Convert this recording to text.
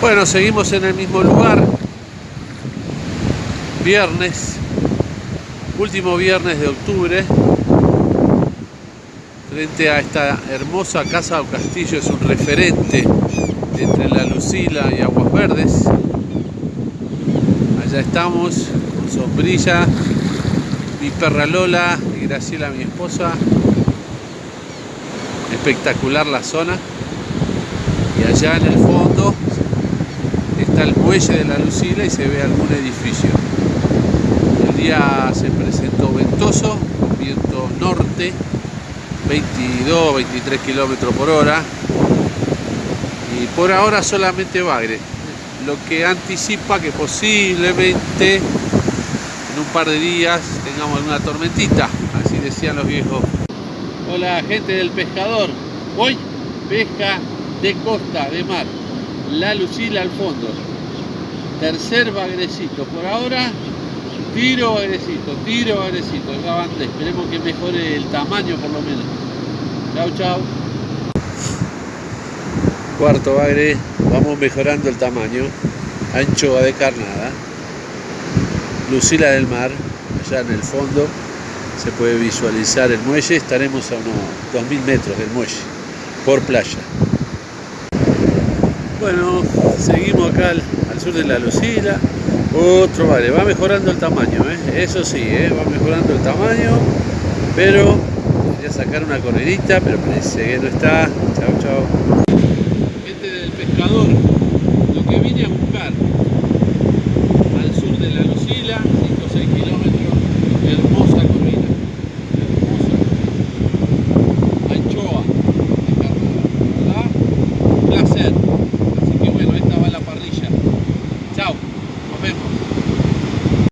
Bueno, seguimos en el mismo lugar. Viernes, último viernes de octubre. Frente a esta hermosa casa o castillo, es un referente entre la Lucila y Aguas Verdes. Allá estamos, con sombrilla, mi perra Lola y Graciela, mi esposa. Espectacular la zona. Y allá en el fondo está el muelle de la Lucila y se ve algún edificio. El día se presentó ventoso, viento norte, 22, 23 kilómetros por hora. Y por ahora solamente bagre, lo que anticipa que posiblemente en un par de días tengamos alguna tormentita, así decían los viejos. Hola gente del pescador, hoy pesca de costa, de mar. La Lucila al fondo. Tercer bagrecito. Por ahora, tiro bagrecito, tiro bagrecito. Acabante. Esperemos que mejore el tamaño por lo menos. Chau, chau. Cuarto bagre. Vamos mejorando el tamaño. Anchoa de carnada. Lucila del mar. Allá en el fondo se puede visualizar el muelle. Estaremos a unos 2000 metros del muelle. Por playa. Bueno, seguimos acá al, sur de la Lucila. Otro vale, va mejorando el tamaño, ¿eh? eso sí, ¿eh? va mejorando el tamaño, pero quería sacar una corridita, pero parece que no está. Chao, chao. Gente del pescador, lo que vine a buscar